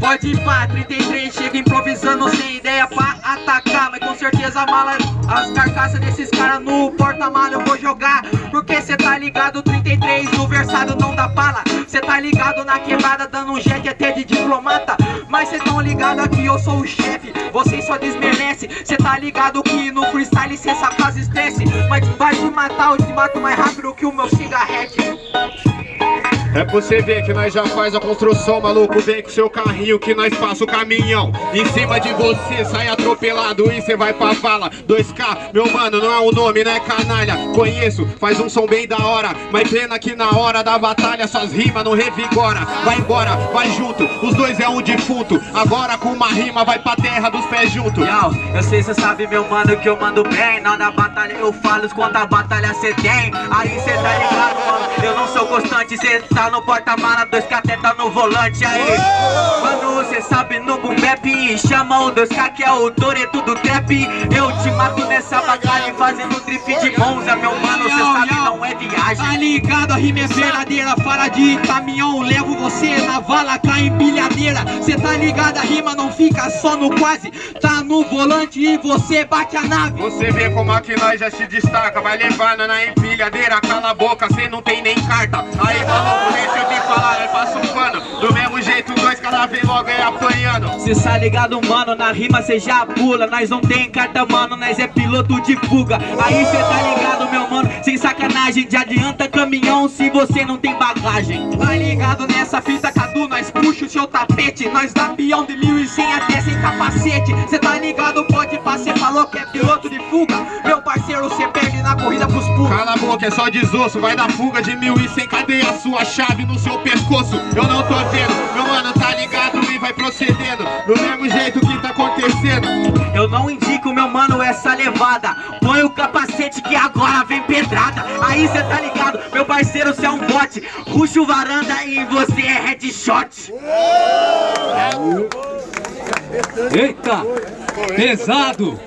Pode ir pra 33, chega improvisando sem atacar Mas com certeza mala, as carcaças desses caras no porta-mala eu vou jogar. Porque cê tá ligado, 33 no versado não dá bala Cê tá ligado na quebrada dando um jet até de diplomata. Mas cê tão ligado que eu sou o chefe, vocês só desmerecem Cê tá ligado que no freestyle cê essa frase esquece Mas vai te matar, eu te mato mais rápido que o meu cigarrete É pra você ver que nós já faz a construção, maluco. Vem com seu carrinho que nós passa o caminhão. Em cima de você, sai atropelado e cê vai pra vala. 2K, meu mano, não é o nome, né canalha? Conheço, faz um som bem da hora. Mas pena que na hora da batalha suas rimas não revigora. Vai embora, vai junto, os dois é um defunto. Agora com uma rima vai pra terra dos pés junto. Yo, eu sei cê sabe meu mano que eu mando bem. Na batalha eu falo quanta batalha cê tem. Aí cê tá ligado mano, eu não sou constante Cê tá no porta-mala, dois até tá no volante aí. Mano, cê sabe no boom bap Chama o 2K que é o Toreto do trap. Eu te mato nessa batalha fazendo drift de Monza Meu Tá ligado, a rima é verdadeira Fala de caminhão, levo você na vala com a empilhadeira. Cê tá ligado, a rima não fica só no quase. Tá no volante e você bate a nave. Você vê como aqui nós já se destaca. Vai levando na empilhadeira, cala a boca, cê não tem nem carta. Aí maluco, deixa eu te falar, nós passa um pano. Do mesmo jeito, dois cada vez logo é apanhando. Cê tá ligado, mano, na rima cê já pula. Nós não tem carta, mano, nós é piloto de fuga. Aí cê tá ligado, meu mano, sacanagem De adianta caminhão se você não tem bagagem. Tá ligado nessa fita, Cadu, nós puxa o seu tapete. Nós dá peão de 1100 até sem capacete. Cê tá ligado, pode cê falou que é piloto de fuga. Meu parceiro, cê perde na corrida pros pulos. Cala a boca, é só desosso, vai dar fuga de mil e sem cadeia Sua chave no seu pescoço, eu não tô vendo Do mesmo jeito que tá acontecendo Eu não indico, meu mano, essa levada Põe o capacete que agora vem pedrada Aí cê tá ligado, meu parceiro, cê é um bote Puxa o varanda e você é headshot Eita! Pesado!